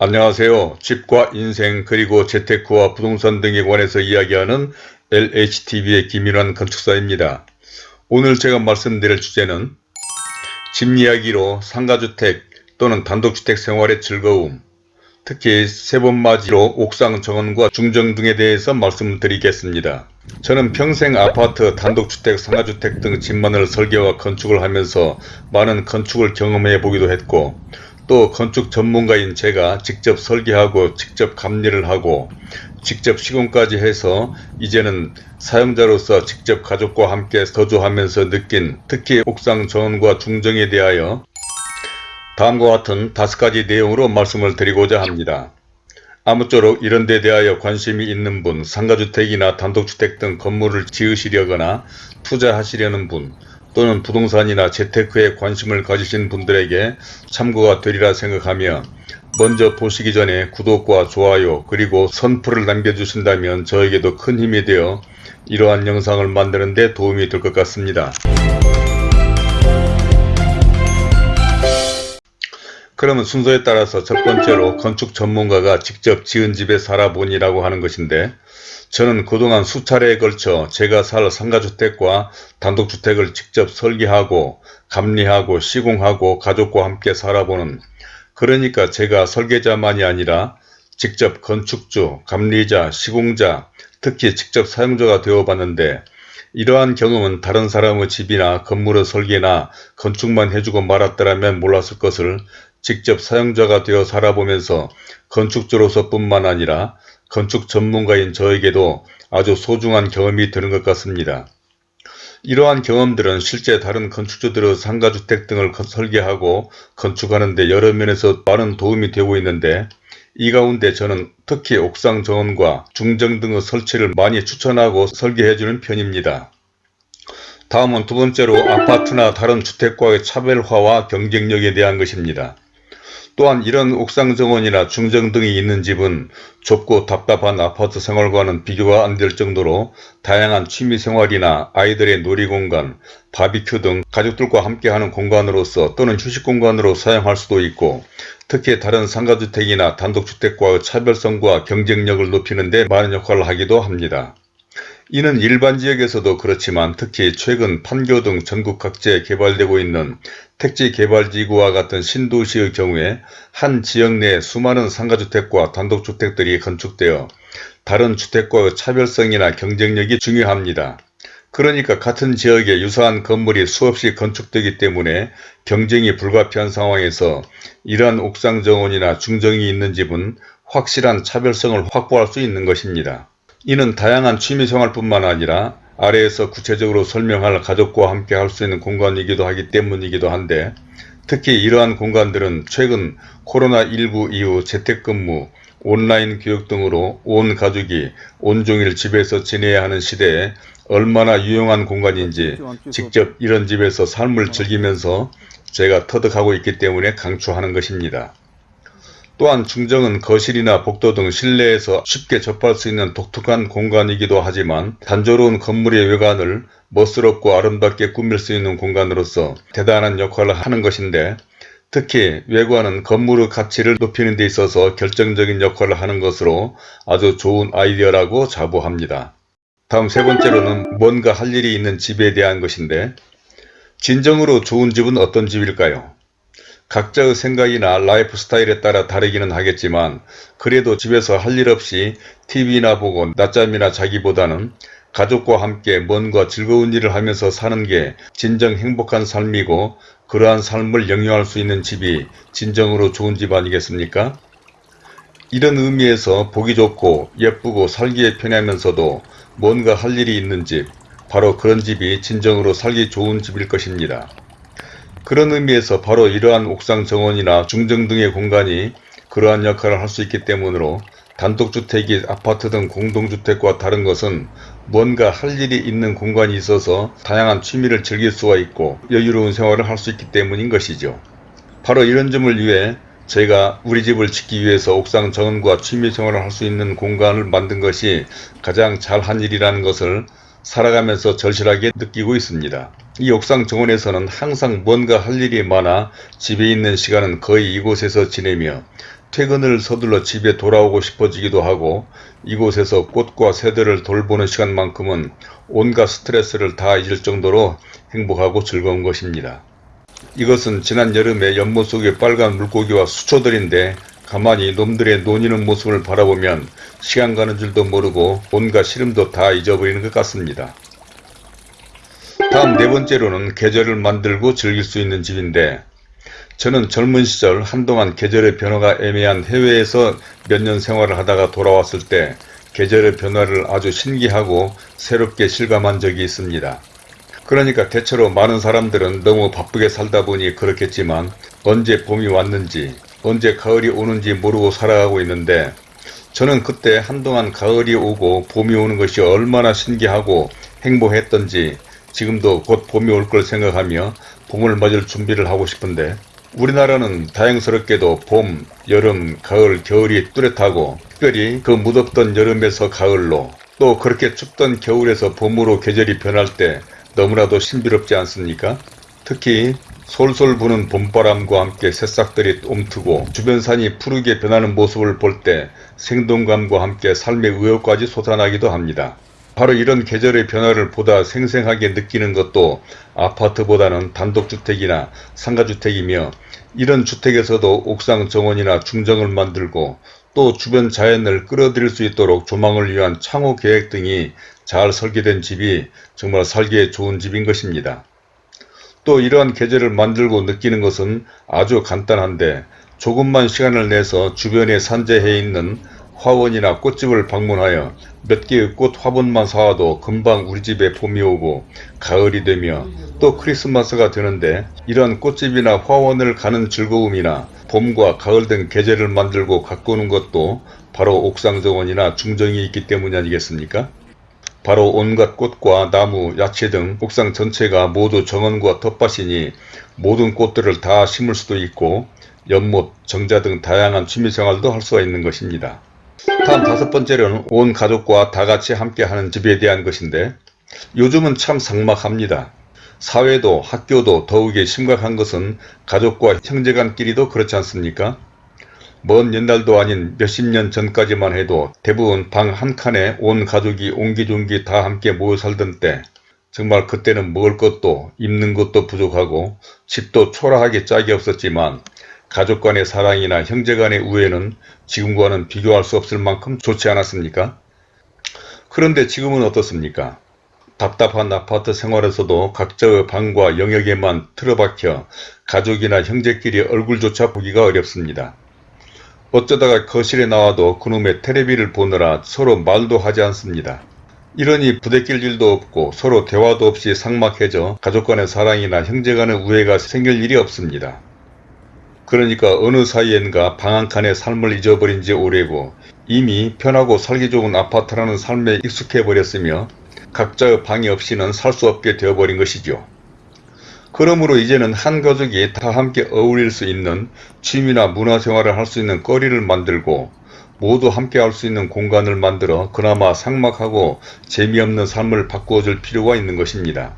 안녕하세요. 집과 인생 그리고 재테크와 부동산 등에 관해서 이야기하는 LHTV의 김인환 건축사입니다. 오늘 제가 말씀드릴 주제는 집 이야기로 상가주택 또는 단독주택 생활의 즐거움 특히 세번맞이로 옥상 정원과 중정 등에 대해서 말씀드리겠습니다. 저는 평생 아파트, 단독주택, 상가주택 등 집만을 설계와 건축을 하면서 많은 건축을 경험해 보기도 했고 또 건축 전문가인 제가 직접 설계하고 직접 감리를 하고 직접 시공까지 해서 이제는 사용자로서 직접 가족과 함께 거주하면서 느낀 특히 옥상 정원과 중정에 대하여 다음과 같은 다섯 가지 내용으로 말씀을 드리고자 합니다. 아무쪼록 이런 데 대하여 관심이 있는 분, 상가주택이나 단독주택 등 건물을 지으시려거나 투자하시려는 분, 또는 부동산이나 재테크에 관심을 가지신 분들에게 참고가 되리라 생각하며 먼저 보시기 전에 구독과 좋아요 그리고 선풀을 남겨주신다면 저에게도 큰 힘이 되어 이러한 영상을 만드는 데 도움이 될 것 같습니다. 그러면 순서에 따라서 첫 번째로 건축 전문가가 직접 지은 집에 살아보니라고 하는 것인데 저는 그동안 수차례에 걸쳐 제가 살 상가주택과 단독주택을 직접 설계하고 감리하고 시공하고 가족과 함께 살아보는 그러니까 제가 설계자만이 아니라 직접 건축주, 감리자, 시공자, 특히 직접 사용자가 되어봤는데 이러한 경험은 다른 사람의 집이나 건물의 설계나 건축만 해주고 말았더라면 몰랐을 것을 직접 사용자가 되어 살아보면서 건축주로서 뿐만 아니라 건축 전문가인 저에게도 아주 소중한 경험이 되는 것 같습니다. 이러한 경험들은 실제 다른 건축주들의 상가주택 등을 설계하고 건축하는 데 여러 면에서 많은 도움이 되고 있는데 이 가운데 저는 특히 옥상 정원과 중정 등의 설치를 많이 추천하고 설계해주는 편입니다. 다음은 두 번째로 아파트나 다른 주택과의 차별화와 경쟁력에 대한 것입니다. 또한 이런 옥상 정원이나 중정 등이 있는 집은 좁고 답답한 아파트 생활과는 비교가 안 될 정도로 다양한 취미생활이나 아이들의 놀이공간, 바비큐 등 가족들과 함께하는 공간으로서 또는 휴식공간으로 사용할 수도 있고 특히 다른 상가주택이나 단독주택과의 차별성과 경쟁력을 높이는 데 많은 역할을 하기도 합니다. 이는 일반 지역에서도 그렇지만 특히 최근 판교 등 전국 각지에 개발되고 있는 택지 개발지구와 같은 신도시의 경우에 한 지역 내 수많은 상가주택과 단독주택들이 건축되어 다른 주택과의 차별성이나 경쟁력이 중요합니다. 그러니까 같은 지역에 유사한 건물이 수없이 건축되기 때문에 경쟁이 불가피한 상황에서 이러한 옥상 정원이나 중정이 있는 집은 확실한 차별성을 확보할 수 있는 것입니다. 이는 다양한 취미생활뿐만 아니라 아래에서 구체적으로 설명할 가족과 함께 할 수 있는 공간이기도 하기 때문이기도 한데 특히 이러한 공간들은 최근 코로나19 이후 재택근무, 온라인 교육 등으로 온 가족이 온종일 집에서 지내야 하는 시대에 얼마나 유용한 공간인지 직접 이런 집에서 삶을 즐기면서 제가 터득하고 있기 때문에 강추하는 것입니다. 또한 중정은 거실이나 복도 등 실내에서 쉽게 접할 수 있는 독특한 공간이기도 하지만 단조로운 건물의 외관을 멋스럽고 아름답게 꾸밀 수 있는 공간으로서 대단한 역할을 하는 것인데 특히 외관은 건물의 가치를 높이는 데 있어서 결정적인 역할을 하는 것으로 아주 좋은 아이디어라고 자부합니다. 다음 세 번째로는 뭔가 할 일이 있는 집에 대한 것인데 진정으로 좋은 집은 어떤 집일까요? 각자의 생각이나 라이프 스타일에 따라 다르기는 하겠지만 그래도 집에서 할 일 없이 TV나 보고 낮잠이나 자기보다는 가족과 함께 뭔가 즐거운 일을 하면서 사는 게 진정 행복한 삶이고 그러한 삶을 영위할 수 있는 집이 진정으로 좋은 집 아니겠습니까? 이런 의미에서 보기 좋고 예쁘고 살기에 편하면서도 뭔가 할 일이 있는 집, 바로 그런 집이 진정으로 살기 좋은 집일 것입니다. 그런 의미에서 바로 이러한 옥상 정원이나 중정 등의 공간이 그러한 역할을 할 수 있기 때문으로 단독주택이 아파트 등 공동주택과 다른 것은 뭔가 할 일이 있는 공간이 있어서 다양한 취미를 즐길 수가 있고 여유로운 생활을 할 수 있기 때문인 것이죠. 바로 이런 점을 위해 저희가 우리 집을 짓기 위해서 옥상 정원과 취미생활을 할 수 있는 공간을 만든 것이 가장 잘한 일이라는 것을 살아가면서 절실하게 느끼고 있습니다. 이 옥상 정원에서는 항상 뭔가 할 일이 많아 집에 있는 시간은 거의 이곳에서 지내며 퇴근을 서둘러 집에 돌아오고 싶어지기도 하고 이곳에서 꽃과 새들을 돌보는 시간만큼은 온갖 스트레스를 다 잊을 정도로 행복하고 즐거운 것입니다. 이것은 지난 여름에 연못 속의 빨간 물고기와 수초들인데 가만히 놈들의 논이는 모습을 바라보면 시간 가는 줄도 모르고 온갖 시름도 다 잊어버리는 것 같습니다. 다음 네 번째로는 계절을 만들고 즐길 수 있는 집인데 저는 젊은 시절 한동안 계절의 변화가 애매한 해외에서 몇 년 생활을 하다가 돌아왔을 때 계절의 변화를 아주 신기하고 새롭게 실감한 적이 있습니다. 그러니까 대체로 많은 사람들은 너무 바쁘게 살다 보니 그렇겠지만 언제 봄이 왔는지 언제 가을이 오는지 모르고 살아가고 있는데 저는 그때 한동안 가을이 오고 봄이 오는 것이 얼마나 신기하고 행복했던지 지금도 곧 봄이 올 걸 생각하며 봄을 맞을 준비를 하고 싶은데 우리나라는 다행스럽게도 봄, 여름, 가을, 겨울이 뚜렷하고 특별히 그 무덥던 여름에서 가을로 또 그렇게 춥던 겨울에서 봄으로 계절이 변할 때 너무나도 신비롭지 않습니까? 특히 솔솔 부는 봄바람과 함께 새싹들이 옴트고 주변 산이 푸르게 변하는 모습을 볼 때 생동감과 함께 삶의 의욕까지 솟아나기도 합니다. 바로 이런 계절의 변화를 보다 생생하게 느끼는 것도 아파트보다는 단독주택이나 상가주택이며 이런 주택에서도 옥상 정원이나 중정을 만들고 또 주변 자연을 끌어들일 수 있도록 조망을 위한 창호 계획 등이 잘 설계된 집이 정말 살기에 좋은 집인 것입니다. 또 이러한 계절을 만들고 느끼는 것은 아주 간단한데 조금만 시간을 내서 주변에 산재해 있는 화원이나 꽃집을 방문하여 몇 개의 꽃 화분만 사와도 금방 우리 집에 봄이 오고 가을이 되며 또 크리스마스가 되는데 이런 꽃집이나 화원을 가는 즐거움이나 봄과 가을 등 계절을 만들고 가꾸는 것도 바로 옥상정원이나 중정이 있기 때문이 아니겠습니까? 바로 온갖 꽃과 나무, 야채 등 옥상 전체가 모두 정원과 텃밭이니 모든 꽃들을 다 심을 수도 있고 연못, 정자 등 다양한 취미생활도 할 수가 있는 것입니다. 다음 다섯 번째로는 온 가족과 다 같이 함께 하는 집에 대한 것인데 요즘은 참 삭막합니다. 사회도 학교도 더욱이 심각한 것은 가족과 형제간끼리도 그렇지 않습니까? 먼 옛날도 아닌 몇십 년 전까지만 해도 대부분 방 한 칸에 온 가족이 옹기종기 다 함께 모여 살던 때 정말 그때는 먹을 것도 입는 것도 부족하고 집도 초라하게 짝이 없었지만 가족 간의 사랑이나 형제 간의 우애는 지금과는 비교할 수 없을 만큼 좋지 않았습니까? 그런데 지금은 어떻습니까? 답답한 아파트 생활에서도 각자의 방과 영역에만 틀어박혀 가족이나 형제끼리 얼굴조차 보기가 어렵습니다. 어쩌다가 거실에 나와도 그놈의 테레비를 보느라 서로 말도 하지 않습니다. 이러니 부대낄 일도 없고 서로 대화도 없이 삭막해져 가족 간의 사랑이나 형제 간의 우애가 생길 일이 없습니다. 그러니까 어느 사이엔가 방한 칸의 삶을 잊어버린 지 오래고 이미 편하고 살기 좋은 아파트라는 삶에 익숙해 버렸으며 각자의 방이 없이는 살 수 없게 되어버린 것이죠. 그러므로 이제는 한 가족이 다 함께 어울릴 수 있는 취미나 문화생활을 할 수 있는 거리를 만들고 모두 함께 할 수 있는 공간을 만들어 그나마 삭막하고 재미없는 삶을 바꾸어 줄 필요가 있는 것입니다.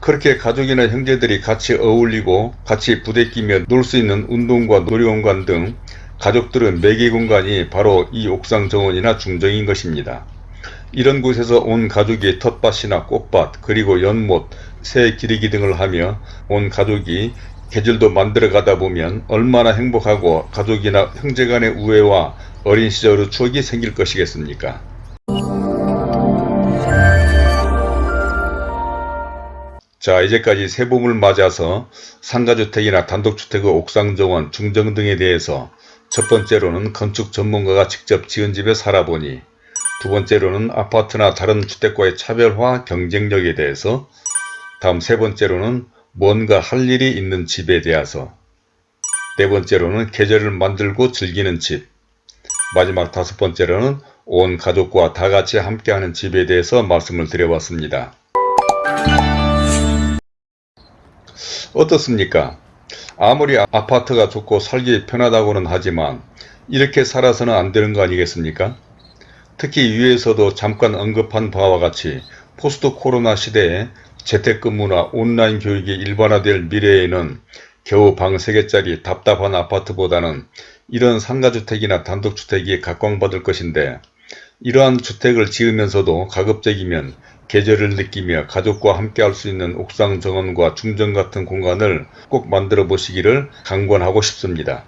그렇게 가족이나 형제들이 같이 어울리고 같이 부대끼며 놀 수 있는 운동과 놀이공간 등 가족들은 매개 공간이 바로 이 옥상 정원이나 중정인 것입니다. 이런 곳에서 온 가족이 텃밭이나 꽃밭 그리고 연못, 새 기르기 등을 하며 온 가족이 계절도 만들어 가다 보면 얼마나 행복하고 가족이나 형제간의 우애와 어린 시절의 추억이 생길 것이겠습니까? 자 이제까지 새봄을 맞아서 상가주택이나 단독주택의 옥상정원, 중정 등에 대해서 첫 번째로는 건축 전문가가 직접 지은 집에 살아보니 두 번째로는 아파트나 다른 주택과의 차별화 경쟁력에 대해서 다음 세 번째로는 뭔가 할 일이 있는 집에 대해서 네 번째로는 계절을 만들고 즐기는 집 마지막 다섯 번째로는 온 가족과 다 같이 함께하는 집에 대해서 말씀을 드려봤습니다. 어떻습니까? 아무리 아파트가 좋고 살기 편하다고는 하지만 이렇게 살아서는 안 되는 거 아니겠습니까? 특히 위에서도 잠깐 언급한 바와 같이 포스트 코로나 시대에 재택근무나 온라인 교육이 일반화될 미래에는 겨우 방 3개짜리 답답한 아파트보다는 이런 상가주택이나 단독주택이 각광받을 것인데 이러한 주택을 지으면서도 가급적이면 계절을 느끼며 가족과 함께 할 수 있는 옥상 정원과 중정 같은 공간을 꼭 만들어 보시기를 강권하고 싶습니다.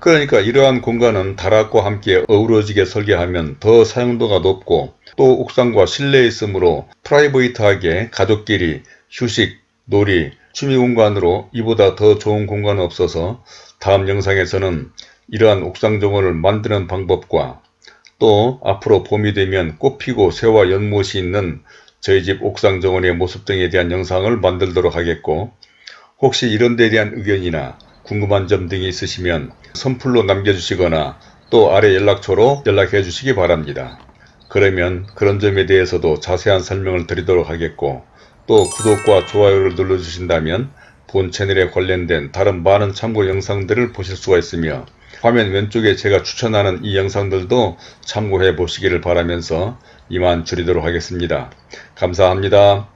그러니까 이러한 공간은 다락과 함께 어우러지게 설계하면 더 사용도가 높고 또 옥상과 실내에 있으므로 프라이버이트하게 가족끼리 휴식, 놀이, 취미 공간으로 이보다 더 좋은 공간은 없어서 다음 영상에서는 이러한 옥상 정원을 만드는 방법과 또 앞으로 봄이 되면 꽃피고 새와 연못이 있는 저희 집 옥상 정원의 모습 등에 대한 영상을 만들도록 하겠고 혹시 이런 데 대한 의견이나 궁금한 점 등이 있으시면 선플로 남겨주시거나 또 아래 연락처로 연락해 주시기 바랍니다. 그러면 그런 점에 대해서도 자세한 설명을 드리도록 하겠고 또 구독과 좋아요를 눌러주신다면 본 채널에 관련된 다른 많은 참고 영상들을 보실 수가 있으며 화면 왼쪽에 제가 추천하는 이 영상들도 참고해 보시기를 바라면서 이만 줄이도록 하겠습니다. 감사합니다.